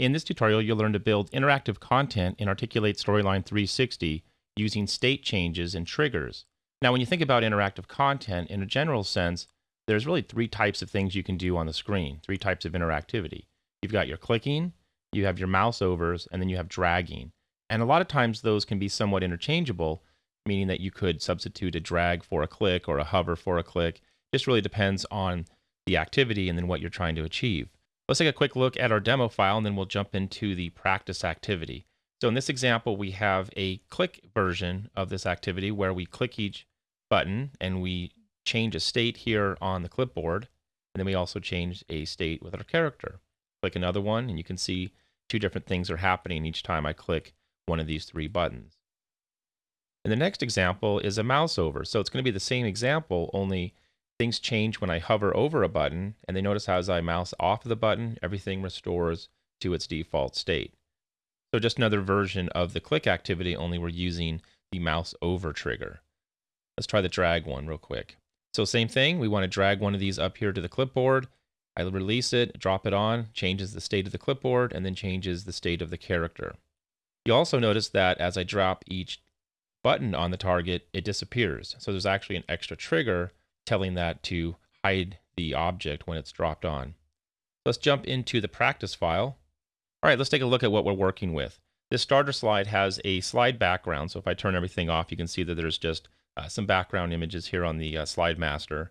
In this tutorial, you'll learn to build interactive content in Articulate Storyline 360 using state changes and triggers. Now, when you think about interactive content in a general sense, there's really three types of things you can do on the screen, three types of interactivity. You've got your clicking, you have your mouse overs, and then you have dragging. And a lot of times those can be somewhat interchangeable, meaning that you could substitute a drag for a click or a hover for a click. Just really depends on the activity and then what you're trying to achieve. Let's take a quick look at our demo file and then we'll jump into the practice activity. So in this example, we have a click version of this activity where we click each button and we change a state here on the clipboard. And then we also change a state with our character. Click another one and you can see two different things are happening each time I click one of these three buttons. And the next example is a mouse over. So it's going to be the same example, only Things change when I hover over a button, and they notice how as I mouse off of the button, everything restores to its default state. So just another version of the click activity, only we're using the mouse over trigger. Let's try the drag one real quick. So same thing, we want to drag one of these up here to the clipboard. I release it, drop it on, changes the state of the clipboard, and then changes the state of the character. You also notice that as I drop each button on the target, it disappears. So there's actually an extra trigger telling that to hide the object when it's dropped on. Let's jump into the practice file. All right, let's take a look at what we're working with. This starter slide has a slide background, so if I turn everything off, you can see that there's just uh, some background images here on the uh, slide master.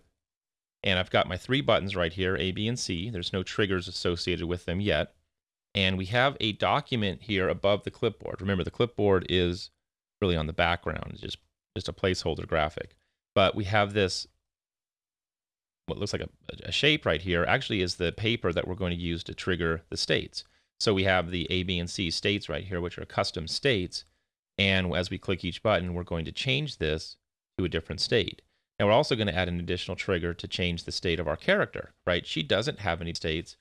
And I've got my three buttons right here, A, B, and C. There's no triggers associated with them yet. And we have a document here above the clipboard. Remember, the clipboard is really on the background, it's just, just a placeholder graphic. But we have this what looks like a, a shape right here actually is the paper that we're going to use to trigger the states. So we have the A, B, and C states right here, which are custom states. And as we click each button, we're going to change this to a different state. Now we're also going to add an additional trigger to change the state of our character, right? She doesn't have any states,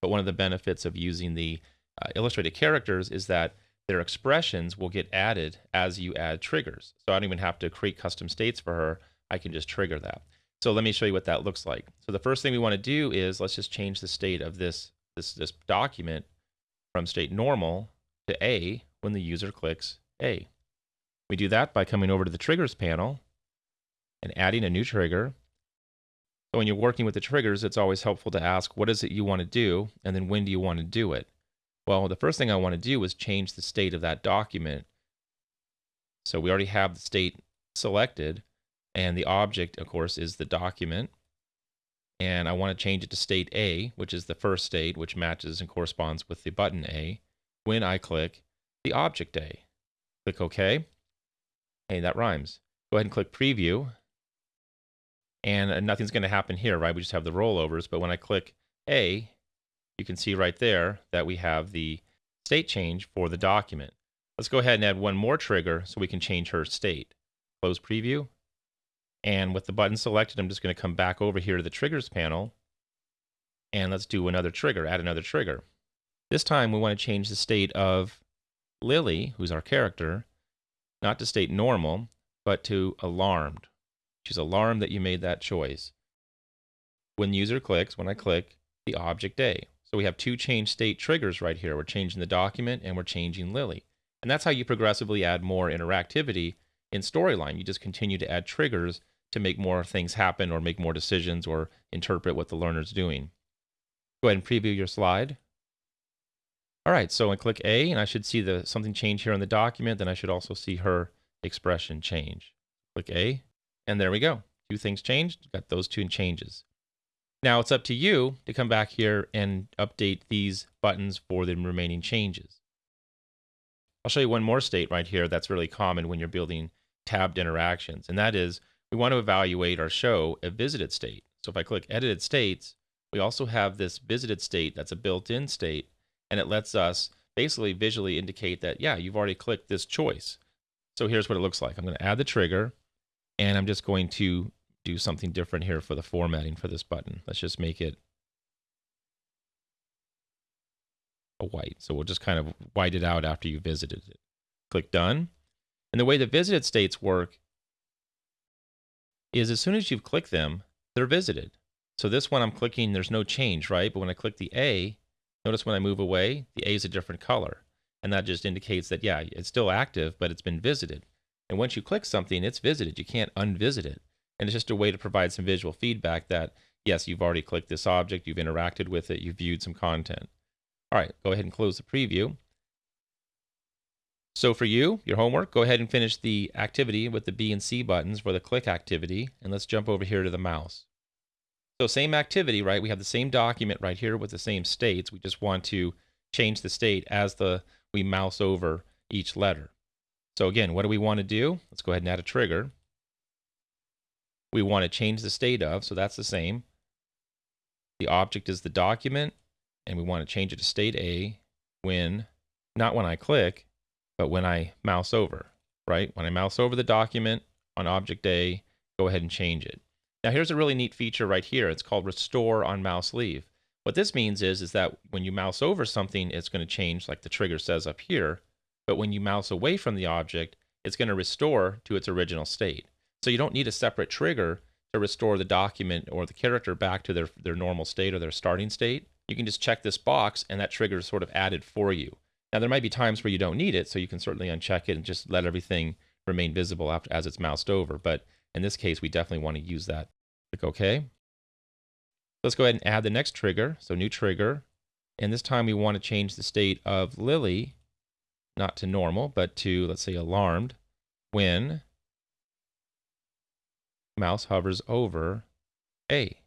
but one of the benefits of using the uh, illustrated characters is that their expressions will get added as you add triggers. So I don't even have to create custom states for her. I can just trigger that. So let me show you what that looks like. So the first thing we want to do is let's just change the state of this, this, this document from state normal to A when the user clicks A. We do that by coming over to the triggers panel and adding a new trigger. So when you're working with the triggers, it's always helpful to ask, what is it you want to do? And then when do you want to do it? Well, the first thing I want to do is change the state of that document. So we already have the state selected. And the object, of course, is the document. And I want to change it to state A, which is the first state, which matches and corresponds with the button A, when I click the object A. Click OK. Hey, that rhymes. Go ahead and click Preview. And uh, nothing's going to happen here, right? We just have the rollovers. But when I click A, you can see right there that we have the state change for the document. Let's go ahead and add one more trigger so we can change her state. Close Preview. And with the button selected, I'm just going to come back over here to the triggers panel. And let's do another trigger, add another trigger. This time we want to change the state of Lily, who's our character, not to state normal, but to alarmed. She's alarmed that you made that choice. When user clicks, when I click, the object A. So we have two change state triggers right here. We're changing the document and we're changing Lily. And that's how you progressively add more interactivity in Storyline. You just continue to add triggers to make more things happen or make more decisions or interpret what the learner's doing. Go ahead and preview your slide. All right, so I click A and I should see the something change here in the document. Then I should also see her expression change. Click A and there we go. Two things changed, got those two changes. Now it's up to you to come back here and update these buttons for the remaining changes. I'll show you one more state right here that's really common when you're building tabbed interactions, and that is we want to evaluate our show a visited state. So if I click edited states, we also have this visited state that's a built-in state, and it lets us basically visually indicate that, yeah, you've already clicked this choice. So here's what it looks like. I'm going to add the trigger, and I'm just going to do something different here for the formatting for this button. Let's just make it a white. So we'll just kind of white it out after you visited it. Click done. And the way the visited states work is as soon as you've clicked them, they're visited. So this one I'm clicking, there's no change, right? But when I click the A, Notice when I move away, the A is a different color. And that just indicates that, yeah, it's still active, but it's been visited. And once you click something, it's visited. You can't unvisit it. And it's just a way to provide some visual feedback that, yes, you've already clicked this object, you've interacted with it, you've viewed some content. All right, go ahead and close the preview. So for you, your homework, go ahead and finish the activity with the B and C buttons for the click activity, and let's jump over here to the mouse. So same activity, right? We have the same document right here with the same states. We just want to change the state as the we mouse over each letter. So again, what do we want to do? Let's go ahead and add a trigger. We want to change the state of, so that's the same. The object is the document, and we want to change it to state A when, not when I click, but when I mouse over, right? When I mouse over the document on object A, go ahead and change it. Now here's a really neat feature right here. It's called restore on mouse leave. What this means is, is that when you mouse over something, it's going to change like the trigger says up here. But when you mouse away from the object, it's going to restore to its original state. So you don't need a separate trigger to restore the document or the character back to their, their normal state or their starting state. You can just check this box and that trigger is sort of added for you. Now there might be times where you don't need it, so you can certainly uncheck it and just let everything remain visible after, as it's moused over. But in this case, we definitely want to use that. Click OK. Let's go ahead and add the next trigger. So new trigger. And this time we want to change the state of Lily, not to normal, but to, let's say, alarmed when mouse hovers over A,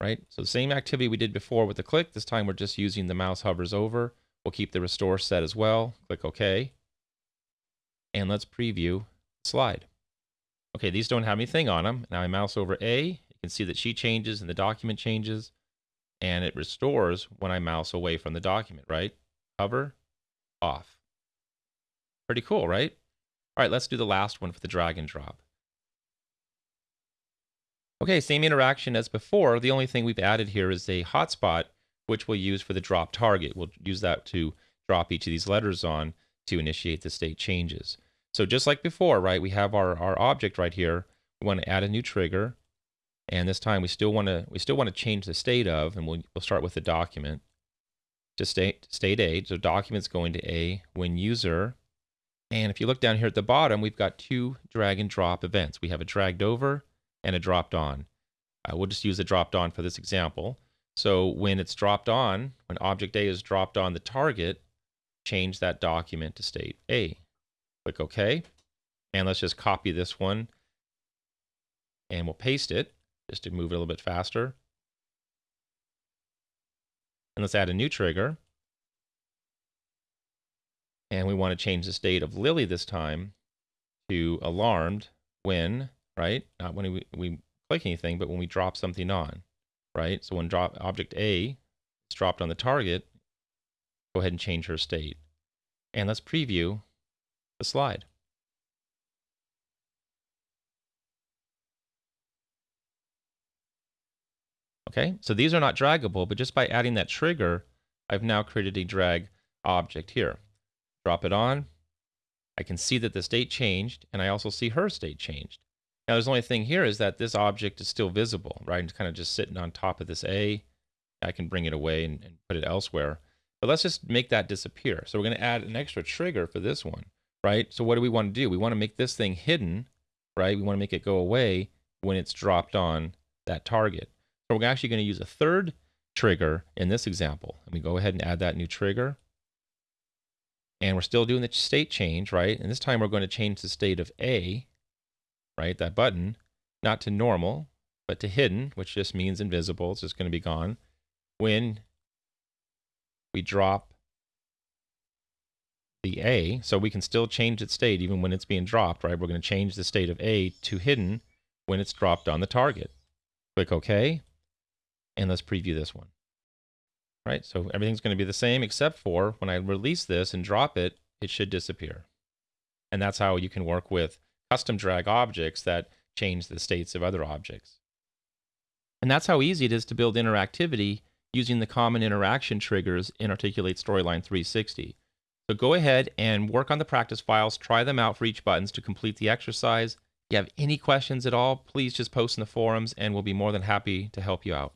right? So the same activity we did before with the click. This time we're just using the mouse hovers over. We'll keep the restore set as well. Click OK. And let's preview slide. Okay, these don't have anything on them. Now I mouse over A You can see that she changes and the document changes and it restores when I mouse away from the document, right? Hover, off. Pretty cool, right? All right, let's do the last one for the drag and drop. Okay, same interaction as before. The only thing we've added here is a hotspot, which we'll use for the drop target. We'll use that to drop each of these letters on to initiate the state changes. So just like before, right, we have our, our object right here. We want to add a new trigger. And this time we still want to we still want to change the state of, and we'll, we'll start with the document to state state A. So documents going to A when user. And if you look down here at the bottom, we've got two drag and drop events. We have a dragged over and a dropped on. Uh, we'll just use a dropped on for this example. So when it's dropped on, when object A is dropped on the target, change that document to state A. Click OK. And let's just copy this one and we'll paste it just to move it a little bit faster. And let's add a new trigger. And we want to change the state of Lily this time to alarmed when, right? Not when we, we click anything, but when we drop something on, right? So when drop object A is dropped on the target, go ahead and change her state. And let's preview the slide. Okay, so these are not draggable, but just by adding that trigger, I've now created a drag object here. Drop it on. I can see that the state changed, and I also see her state changed. Now, there's only thing here is that this object is still visible, right? It's kind of just sitting on top of this A. I can bring it away and, and put it elsewhere. But let's just make that disappear. So we're going to add an extra trigger for this one, right? So what do we want to do? We want to make this thing hidden, right? We want to make it go away when it's dropped on that target So we're actually going to use a third trigger in this example. And we go ahead and add that new trigger. And we're still doing the state change, right? And this time we're going to change the state of A, right? That button, not to normal, but to hidden, which just means invisible. It's just going to be gone. When we drop the A, so we can still change its state even when it's being dropped, right? We're going to change the state of A to hidden when it's dropped on the target. Click OK. And let's preview this one. Right, so everything's going to be the same except for when I release this and drop it, it should disappear. And that's how you can work with custom drag objects that change the states of other objects. And that's how easy it is to build interactivity using the common interaction triggers in Articulate Storyline 360. So go ahead and work on the practice files, try them out for each buttons to complete the exercise. If you have any questions at all, please just post in the forums and we'll be more than happy to help you out.